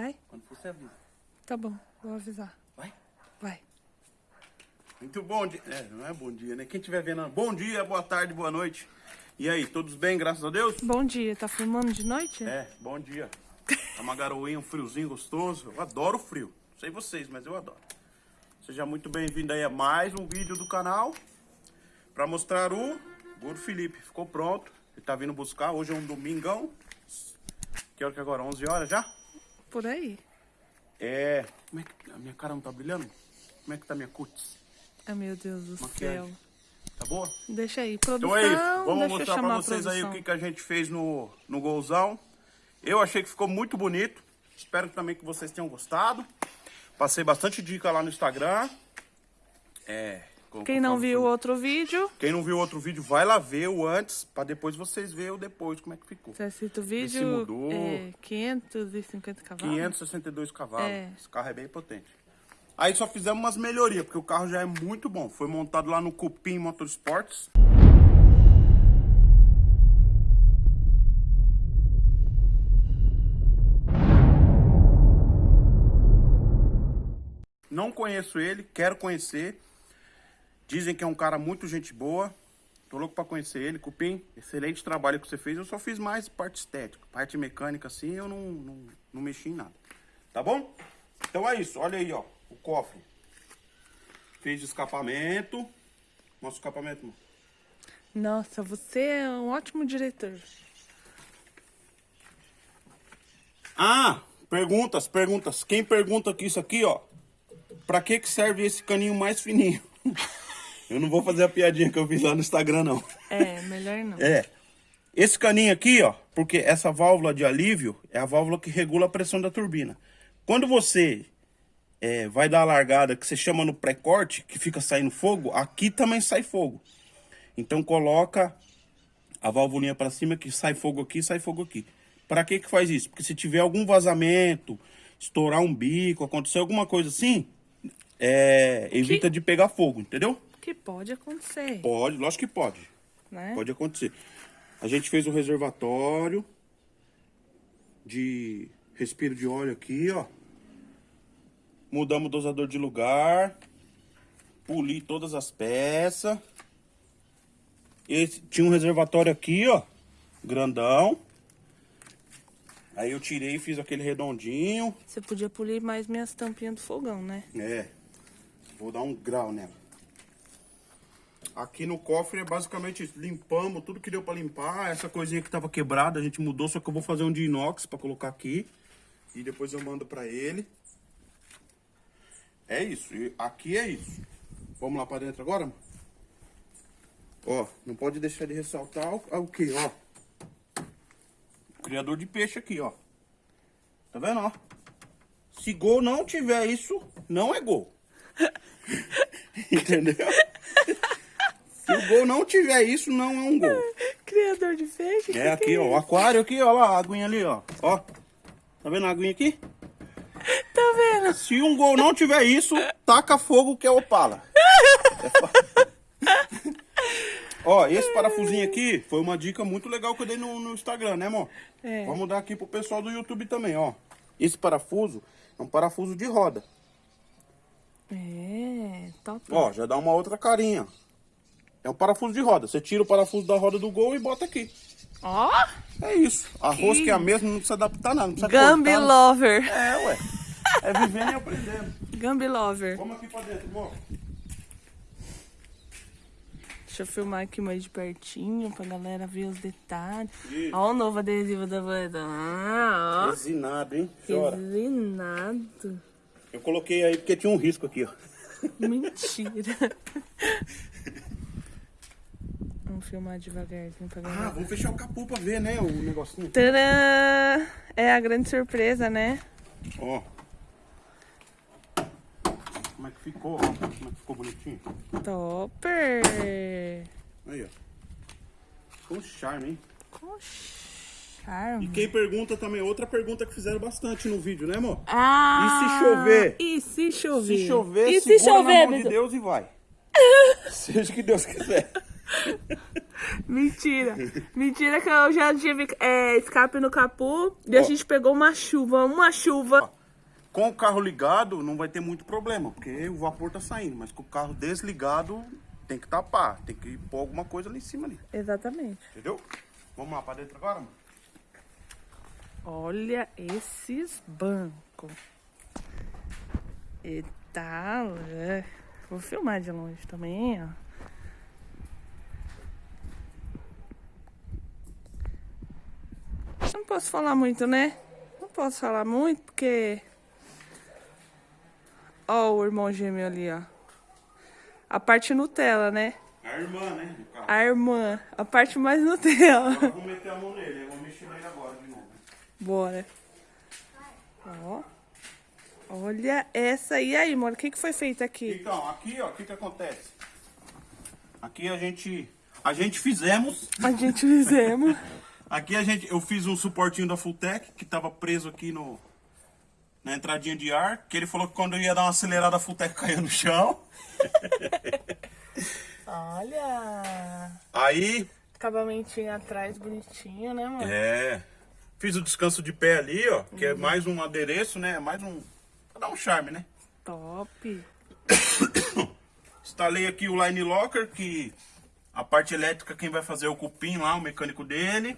Vai? Quando for, você avisa. Tá bom, vou avisar. Vai? Vai. Muito bom dia. É, não é bom dia, né? Quem estiver vendo, bom dia, boa tarde, boa noite. E aí, todos bem, graças a Deus? Bom dia, tá filmando de noite? É, bom dia. Tá uma garoinha, um friozinho gostoso. Eu adoro frio. Não sei vocês, mas eu adoro. Seja muito bem-vindo aí a mais um vídeo do canal. Pra mostrar o Gordo Felipe. Ficou pronto. Ele tá vindo buscar. Hoje é um domingão. Que hora que é agora? 11 horas já? Por aí. É... Como é que... A minha cara não tá brilhando? Como é que tá minha cutis? Ai, meu Deus do Maquiagem. céu. Tá boa? Deixa aí, produção. Então é isso. Vamos mostrar pra vocês aí o que, que a gente fez no, no golzão. Eu achei que ficou muito bonito. Espero também que vocês tenham gostado. Passei bastante dica lá no Instagram. É. Quem não viu o outro vídeo, Quem não viu outro vídeo, vai lá ver o antes, pra depois vocês verem o depois, como é que ficou. você assiste o se vídeo, mudou. é 550 cavalos. 562 cavalos. É. Esse carro é bem potente. Aí só fizemos umas melhorias, porque o carro já é muito bom. Foi montado lá no Cupim Motorsports. Não conheço ele, quero conhecer. Dizem que é um cara muito gente boa. Tô louco pra conhecer ele. Cupim, excelente trabalho que você fez. Eu só fiz mais parte estética. Parte mecânica, assim, eu não, não, não mexi em nada. Tá bom? Então é isso. Olha aí, ó. O cofre. Fez escapamento. Mostra o escapamento, mano. Nossa, você é um ótimo diretor. Ah, perguntas, perguntas. Quem pergunta aqui isso aqui, ó. Pra que que serve esse caninho mais fininho? Eu não vou fazer a piadinha que eu fiz lá no Instagram, não. É, melhor não. É. Esse caninho aqui, ó, porque essa válvula de alívio é a válvula que regula a pressão da turbina. Quando você é, vai dar a largada, que você chama no pré-corte, que fica saindo fogo, aqui também sai fogo. Então coloca a válvulinha para cima, que sai fogo aqui, sai fogo aqui. Para que que faz isso? Porque se tiver algum vazamento, estourar um bico, acontecer alguma coisa assim, é, evita de pegar fogo, entendeu? Que pode acontecer, Pode, lógico que pode. né? Pode acontecer. A gente fez o reservatório de respiro de óleo aqui, ó. Mudamos o dosador de lugar. Poli todas as peças. Esse, tinha um reservatório aqui, ó. Grandão. Aí eu tirei e fiz aquele redondinho. Você podia polir mais minhas tampinhas do fogão, né? É. Vou dar um grau nela. Aqui no cofre é basicamente isso. Limpamos tudo que deu pra limpar. Essa coisinha que tava quebrada a gente mudou, só que eu vou fazer um de inox pra colocar aqui. E depois eu mando pra ele. É isso. E aqui é isso. Vamos lá pra dentro agora? Ó, não pode deixar de ressaltar o, o que, ó. O criador de peixe aqui, ó. Tá vendo, ó? Se gol não tiver isso, não é gol. Entendeu? Se o gol não tiver isso, não é um gol. Criador de peixe? É aqui, ó. O aquário aqui, ó lá, a aguinha ali, ó. Ó. Tá vendo a aguinha aqui? Tá vendo? Se um gol não tiver isso, taca fogo que é opala. É Ó, esse parafusinho aqui foi uma dica muito legal que eu dei no, no Instagram, né, amor? É. Vamos dar aqui pro pessoal do YouTube também, ó. Esse parafuso é um parafuso de roda. É, top. Ó, já dá uma outra carinha. É um parafuso de roda. Você tira o parafuso da roda do gol e bota aqui. Ó, É isso. A Que- rosca é a mesma, não precisa adaptar nada. Não precisa Gambi cortar. Lover. É, ué. É vivendo e aprendendo. Gambi Lover. Vamos aqui pra dentro, amor. Deixa eu filmar aqui mais de pertinho pra galera ver os detalhes. Isso. Ó o novo adesivo da banda. Ah, ó. Resinado, hein? Chora. Resinado. Eu coloquei aí porque tinha um risco aqui, ó. Mentira. Vamos filmar devagarzinho pra Ah, vamos fechar o capô pra ver, né? O negocinho. Tadã! É a grande surpresa, né? Ó. Como é que ficou, ó? Como é que ficou bonitinho? Topper! Aí, ó. Um charme, hein? Com charme. E quem pergunta também, outra pergunta que fizeram bastante no vídeo, né, amor? Ah! E se chover? E se chover? Se chover, e se chover, na mão de? Deus e vai. Seja o que Deus quiser. Mentira. Mentira que eu já tive é, escape no capu e a Ó. gente pegou uma chuva, uma chuva. Com o carro ligado, não vai ter muito problema, porque o vapor tá saindo. Mas com o carro desligado, tem que tapar. Tem que pôr alguma coisa ali em cima ali. Exatamente. Entendeu? Vamos lá pra dentro agora, mano? Olha esses bancos. Eita, é. vou filmar de longe também, ó. Posso falar muito, né? Não posso falar muito porque. Ó, o irmão gêmeo ali, ó. A parte Nutella, né? A irmã, né? A irmã, a parte mais Nutella. Eu vou meter a mão nele, eu vou mexer nele agora de novo. Bora. Ó. Olha essa. E aí, mano? O que, que foi feito aqui? Então, aqui, ó, o que que acontece? Aqui a gente, a gente fizemos, A gente fizemos. aqui a gente, eu fiz um suportinho da Fulltech que tava preso aqui no, na entradinha de ar, que ele falou que quando eu ia dar uma acelerada a Fulltech caía no chão. Olha. Aí, Acabamentinho atrás, bonitinho, né, mano? é, fiz o descanso de pé ali, ó, que é mais um adereço, né, mais um, pra dar um charme, né. Top. Instalei aqui o Line Locker, que a parte elétrica quem vai fazer é o cupim lá, o mecânico dele.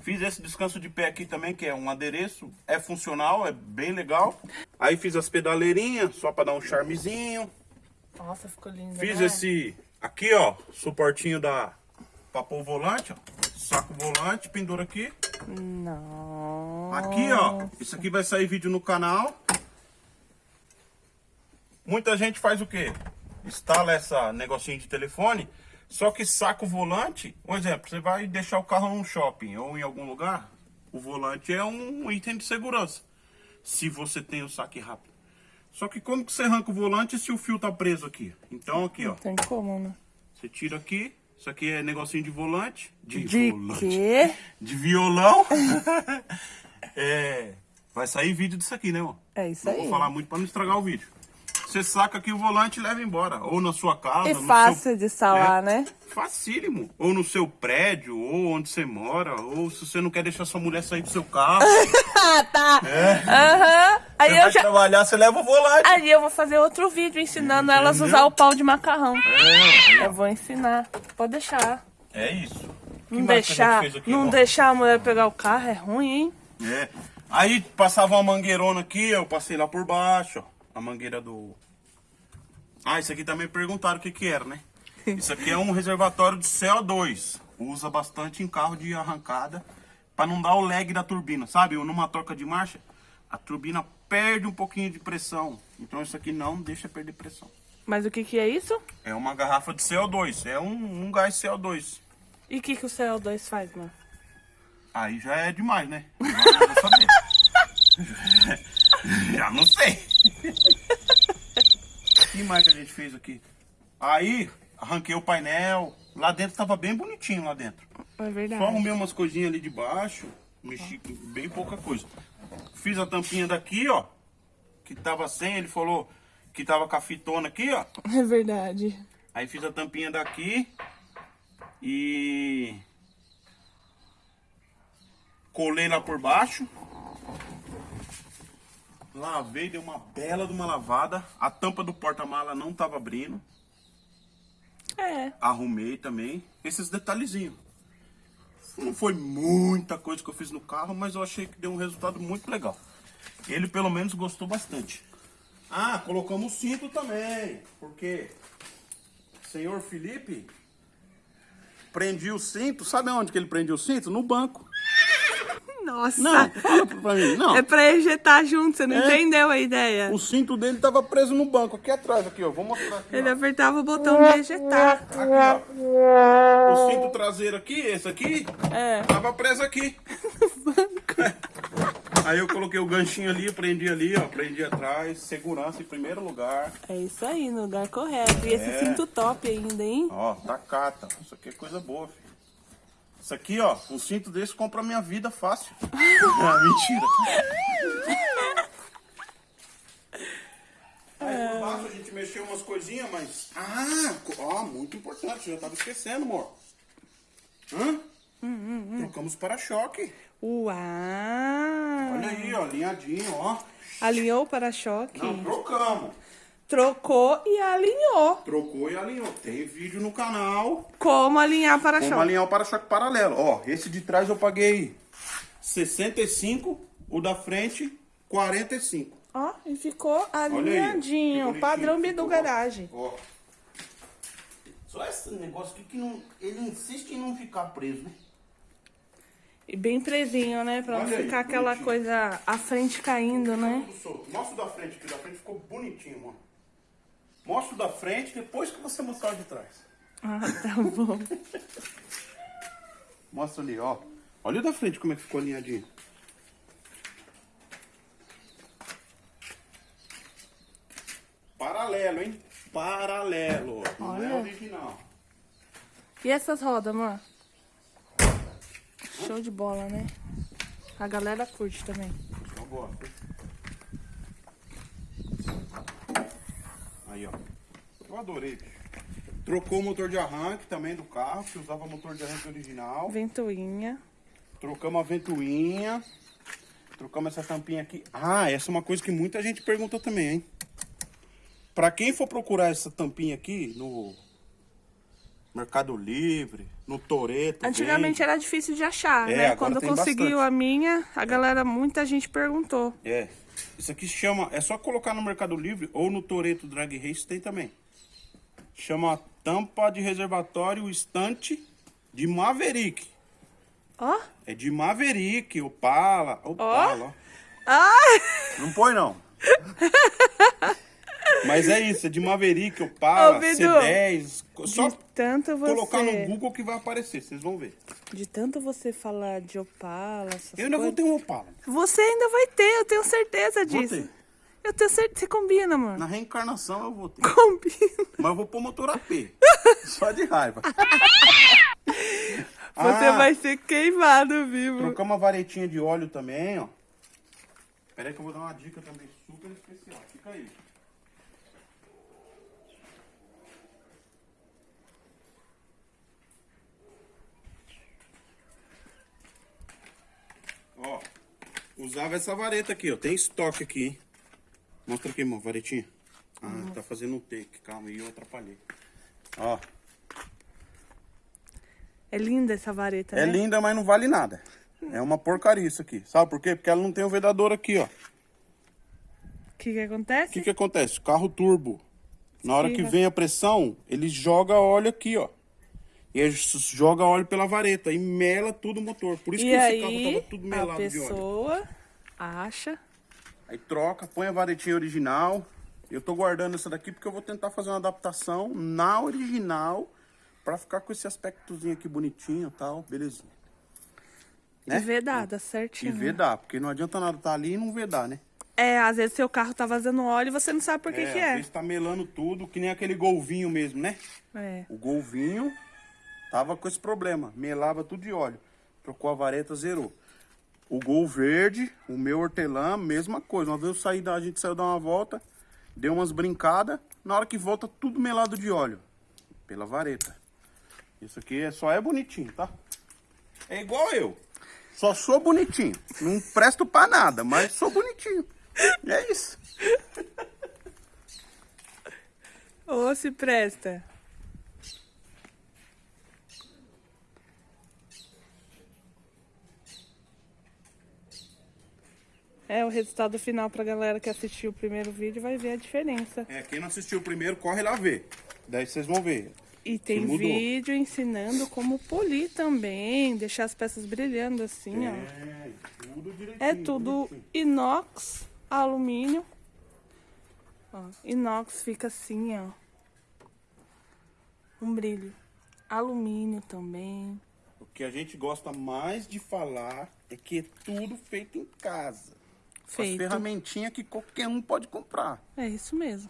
Fiz esse descanso de pé aqui também, que é um adereço. É funcional, é bem legal. Aí fiz as pedaleirinhas, só para dar um charmezinho. Nossa, ficou lindo. Fiz né? esse aqui, ó, suportinho da pra pôr o volante, ó. Saco o volante, pendura aqui. Não. Aqui, ó, isso aqui vai sair vídeo no canal. Muita gente faz o quê? Instala essa negocinho de telefone, só que saca o volante. Um exemplo, você vai deixar o carro num shopping ou em algum lugar, o volante é um item de segurança. Se você tem o saque rápido. Só que como que você arranca o volante se o fio tá preso aqui? Então aqui, ó, Tem como, né? você tira aqui. Isso aqui é negocinho de volante. De, De volante quê? de violão. é, vai sair vídeo disso aqui, né, ó? É isso Não aí. vou falar muito pra não estragar o vídeo. Você saca aqui o volante e leva embora. Ou na sua casa. É fácil seu- de instalar, É, né? Facílimo. Ou no seu prédio, ou onde você mora. Ou se você não quer deixar sua mulher sair do seu carro. Ah, tá. Aham. Aí você eu já. trabalhar, você leva o volante. Aí eu vou fazer outro vídeo ensinando elas a usar o pau de macarrão. É, Eu vou ensinar. Pode deixar. é isso. Que Não deixar, aqui, não ó? deixar a mulher pegar o carro é ruim, hein? É. Aí passava uma mangueirona aqui, eu passei lá por baixo, ó. A mangueira do. Ah, isso aqui também perguntaram o que que era, né? Isso aqui é um reservatório de CO2. Usa bastante em carro de arrancada para não dar o lag da turbina, sabe? Numa troca de marcha, a turbina perde um pouquinho de pressão. Então isso aqui não deixa perder pressão. Mas o que que é isso? É uma garrafa de CO2, é um, um gás CO2. E o que que o CO2 faz, mano? Aí já é demais, né? Agora eu vou saber. já não sei. O que mais que a gente fez aqui? Aí, arranquei o painel. Lá dentro tava bem bonitinho lá dentro. É Só verdade. arrumei umas coisinhas ali de baixo. Mexi com bem pouca coisa. Fiz a tampinha daqui, ó. Que tava sem, ele falou que tava com a fitona aqui, ó. É verdade. Aí fiz a tampinha daqui e colei lá por baixo. Lavei, dei uma bela de uma lavada. A tampa do porta-mala não tava abrindo. É. Arrumei também. Esses detalhezinhos. Não foi muita coisa que eu fiz no carro, mas eu achei que deu um resultado muito legal. Ele pelo menos gostou bastante. Ah, colocamos o cinto também. Porque senhor Felipe prendia o cinto. Sabe onde que ele prendia o cinto? No banco. Nossa. Não, fala pra mim. Não. É pra ejetar junto, você não É. entendeu a ideia. O cinto dele tava preso no banco, aqui atrás, aqui, ó. Vou mostrar aqui. Ele ó. apertava o botão de ejetar. Aqui, ó. O cinto traseiro aqui, esse aqui, É. tava preso aqui. Aí eu coloquei o ganchinho ali, prendi ali, ó, prendi atrás, segurança em primeiro lugar. É isso aí, no lugar correto. E esse É. cinto top ainda, hein? Ó, tacata. Isso aqui é coisa boa, filho. Isso aqui, ó, um cinto desse compra minha vida fácil. ah, mentira. Aí por baixo a gente mexeu umas coisinhas, mas. Ah, ó, muito importante, eu já tava esquecendo, amor. Hã? Hum, Trocamos para-choque. Uau! Olha aí, ó, alinhadinho, ó. Alinhou o para-choque. Não, trocamos. Trocou e alinhou. Trocou e alinhou. Tem vídeo no canal. Como alinhar para-choque. Como alinhar o para-choque paralelo. Ó, esse de trás eu paguei 65, o da frente 45. Ó, e ficou alinhadinho. Padrão Bidu. Garagem. Ó. Só esse negócio aqui que não, ele insiste em não ficar preso, né? E bem presinho, né? Pra não Olha aí, ficar aquela bonitinho. coisa a frente caindo, né? Mostra o da frente, que o da frente ficou bonitinho, ó. Mostra o da frente depois que você mostrar o de trás. Ah, tá bom. Mostra ali, ó. Olha o da frente como é que ficou alinhadinho. Paralelo, hein? Paralelo. Não é Olha. original. E essas rodas, mano? Show de bola, né? A galera curte também. Eu gosto. Aí, ó. Eu adorei, bicho. Trocou o motor de arranque também do carro, que usava motor de arranque original. Ventoinha. Trocamos a ventoinha. Trocamos essa tampinha aqui. Ah, essa é uma coisa que muita gente pergunta também, hein? Pra quem for procurar essa tampinha aqui no Mercado Livre, no Toreto. Antigamente era difícil de achar, É, né? Quando conseguiu bastante. a minha, a galera, muita gente perguntou. É. Isso aqui chama. É só colocar no Mercado Livre ou no Toreto Drag Race tem também. Chama tampa de reservatório estante de Maverick. Ó. É de Maverick, Opala. Opala, ó. Ai! Não põe não. Mas é isso, é de Maverick, Opala, Ô, Bidu, C10. Só De tanto você... colocar no Google que vai aparecer, vocês vão ver. De tanto você falar de Opala, essas Eu ainda vou coisas... ter um Opala. Você ainda vai ter, eu tenho certeza Vou disso. ter. Eu tenho certeza. Você combina, mano. Na reencarnação eu vou ter. Combina. Mas eu vou pôr motor AP. Só de raiva. Você Ah. vai ser queimado vivo. Trocamos uma varetinha de óleo também, ó. Pera aí que eu vou dar uma dica também super especial. Fica aí. Ó, usava essa vareta aqui, ó. Tem estoque aqui, hein? Mostra aqui, irmão, varetinha. Ah, tá fazendo um take. Calma aí, eu atrapalhei. Ó, É linda essa vareta, é né? linda, mas não vale nada. É uma porcaria isso aqui. Sabe por quê? Porque ela não tem o vedador aqui, ó. O que que O acontece? que que acontece? Carro turbo. Na hora que vem a pressão, ele joga óleo aqui, ó. E aí joga óleo pela vareta e mela tudo o motor. Por isso E que esse aí, carro tava tudo a melado de óleo. pessoa acha... Aí troca, põe a varetinha original. Eu tô guardando essa daqui porque eu vou tentar fazer uma adaptação na original pra ficar com esse aspectozinho aqui bonitinho e tal, belezinha. Né? E vedada, E certinho. vedar, porque não adianta nada estar ali e não vedar, né? É, às vezes seu carro tá vazando óleo e você não sabe por que é, que às é. vezes tá melando tudo, que nem aquele golvinho mesmo, né? É. O golvinho tava com esse problema, melava tudo de óleo. Trocou a vareta, zerou. O gol verde, o meu hortelã, mesma coisa. Uma vez eu saí da, a gente saiu dar uma volta, deu umas brincadas, na hora que volta tudo melado de óleo. Pela vareta. Isso aqui é, só é bonitinho, tá? É igual eu. Só sou bonitinho. Não presto pra nada, mas sou bonitinho. E é isso. Ô, se presta. É, o resultado final pra galera que assistiu o primeiro vídeo vai ver a diferença. É, quem não assistiu o primeiro, corre lá ver. Daí vocês vão ver. E tem vídeo ensinando como polir também, deixar as peças brilhando assim, ó. É, tudo direitinho. É tudo bonitinho. inox, alumínio. Ó, inox fica assim, ó. Um brilho. Alumínio também. O que a gente gosta mais de falar é que é tudo feito em casa. As Feito. ferramentinhas que qualquer um pode comprar. É isso mesmo.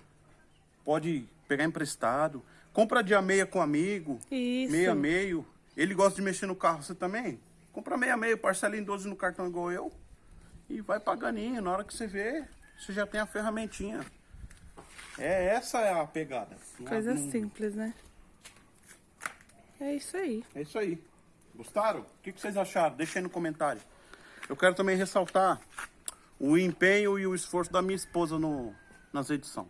Pode pegar emprestado. Compra dia meia com amigo. Isso. Meia meio. Ele gosta de mexer no carro, você também? Compra meia meio, parcela em 12 no cartão igual eu. E vai paganinho. Na hora que você vê, você já tem a ferramentinha. É, essa é a pegada. Coisa não- simples, né? É isso aí. É isso aí. Gostaram? O que, que vocês acharam? Deixa aí no comentário. Eu quero também ressaltar o empenho e o esforço da minha esposa no, nas edições.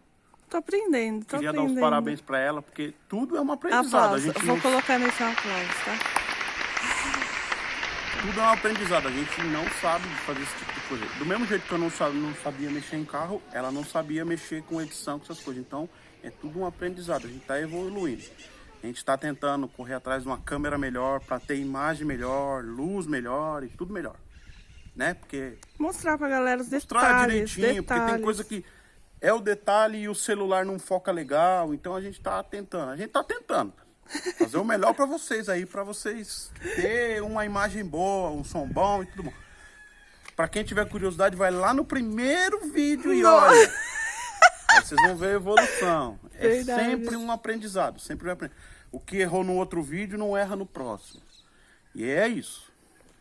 Tô aprendendo, tô Queria dar aprendendo. uns parabéns pra ela, porque tudo é uma aprendizado. A Aplausos. gente Eu Vou não- colocar nesse aplauso, tá? tudo é um aprendizado. A gente não sabe fazer esse tipo de coisa. Do mesmo jeito que eu não sabia, não sabia mexer em carro, ela não sabia mexer com edição, com essas coisas. Então, é tudo um aprendizado. A gente está evoluindo. A gente está tentando correr atrás de uma câmera melhor, para ter imagem melhor, luz melhor e tudo melhor. Né? Porque Mostrar pra galera os mostrar detalhes, direitinho, porque tem detalhes. coisa que é o detalhe e o celular não foca legal. Então a gente tá tentando. A gente tá tentando. Fazer o melhor para vocês aí, para vocês ter uma imagem boa, um som bom e tudo bom. Para quem tiver curiosidade, vai lá no primeiro vídeo e Nossa. olha. Aí vocês vão ver a evolução. É Verdade. sempre um aprendizado, sempre um aprendizado. O que errou no outro vídeo não erra no próximo. E é isso.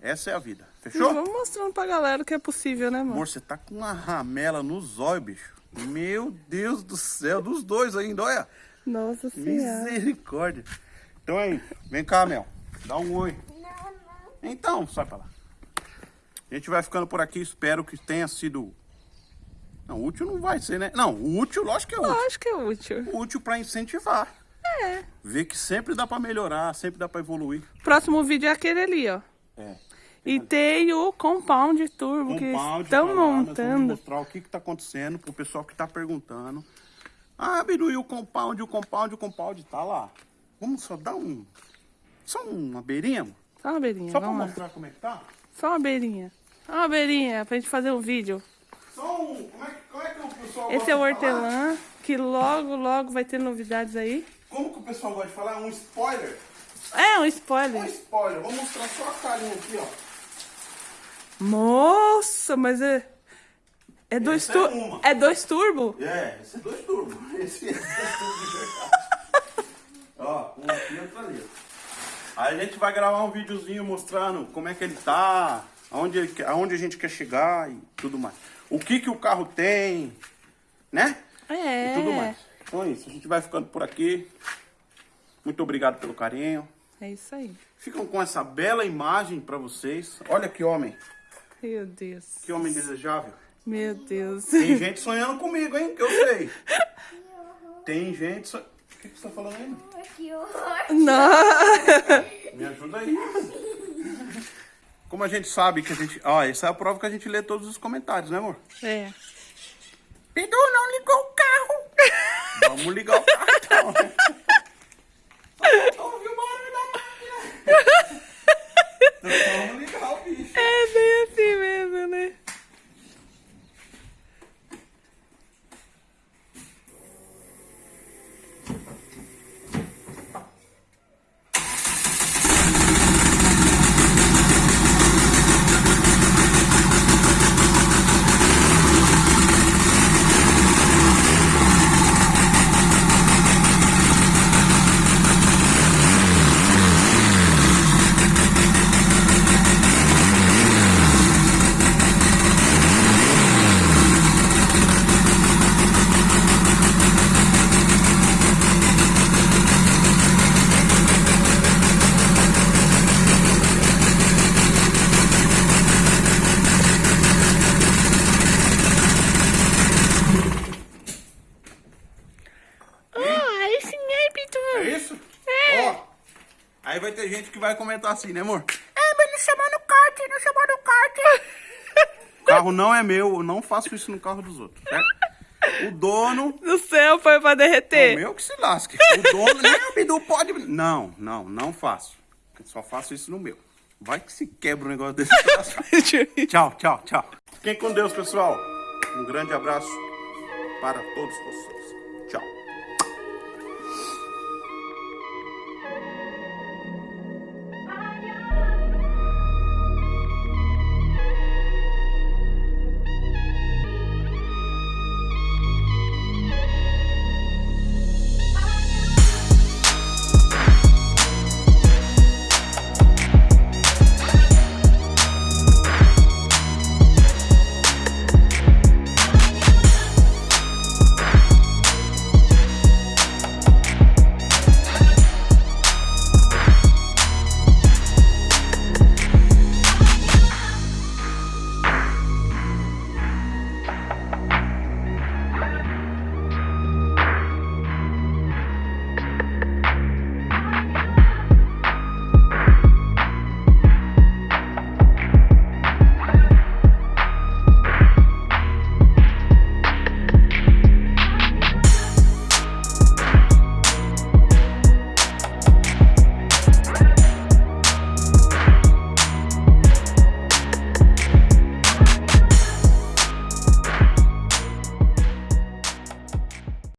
Essa é a vida. Fechou? Vamos mostrando pra galera que é possível, né, amor? Amor, você tá com uma ramela nos olhos, bicho. Meu Deus do céu, dos dois ainda, olha. Nossa senhora. Misericórdia. Então aí, vem cá, Mel. Dá um oi. Então, sai pra lá. A gente vai ficando por aqui, espero que tenha sido... Não, útil não vai ser, né? Não, útil, lógico que é útil. Lógico que é útil. Útil pra incentivar. É. Ver que sempre dá pra melhorar, sempre dá pra evoluir. Próximo vídeo é aquele ali, ó. É. E tem o Compound Turbo que Compound, estão tá lá, nós vamos montando. mostrar o que está acontecendo pro pessoal que está perguntando. Ah, e o compound, o compound, o compound tá lá. Vamos só dar um. Só uma beirinha? Só uma beirinha, Só para lá. mostrar como é que tá? Só uma beirinha. Só uma beirinha pra gente fazer um vídeo. Só um. Como é, que- como é que o pessoal Esse é o hortelã, que logo, logo vai ter novidades aí. Como que o pessoal gosta de falar? Um spoiler? É, um Um spoiler. spoiler. Vou mostrar só a carinha aqui, ó. Nossa, mas é... É dois, Essa é é dois turbo? É, esse é dois turbos. Esse é dois verdade. Ó, um aqui e outro ali. Aí a gente vai gravar um videozinho mostrando como é que ele tá, aonde, ele aonde a gente quer chegar e tudo mais. O que que o carro tem, né? É. E tudo mais. Então é isso, a gente vai ficando por aqui. Muito obrigado pelo carinho. É isso aí. Ficam com essa bela imagem pra vocês. Olha que homem, Meu Deus. que homem desejável. Meu Deus. Tem gente sonhando comigo, hein? Que eu sei. Tem gente sonhando. O que, que você tá falando aí? Que horror! Não. Me ajuda aí. Como a gente sabe que a gente. Ó, essa é a prova que a gente lê todos os comentários, né, amor? É. Pidu não ligou o carro. Vamos ligar o carro então. Ouviu o barulho da máquina. Então vamos ligar o bicho. É bem assim mesmo, né? Ah, aí sim, aí, Pitu. É isso? Ó. Aí vai ter gente que vai comentar assim, né, amor? É, mas não chamou no kart, não chamou no kart. o carro não é meu, eu não faço isso no carro dos outros, certo? O dono No céu foi pra É o derreter. meu que se lasque. O dono, não, Bidu, pode. Não, não, não faço. Eu só faço isso no meu. Vai que se quebra um negócio desse. tchau, tchau, tchau. Fiquem com Deus, pessoal. Um grande abraço para todos vocês.